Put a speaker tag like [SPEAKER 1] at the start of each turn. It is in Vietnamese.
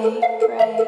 [SPEAKER 1] pray, pray.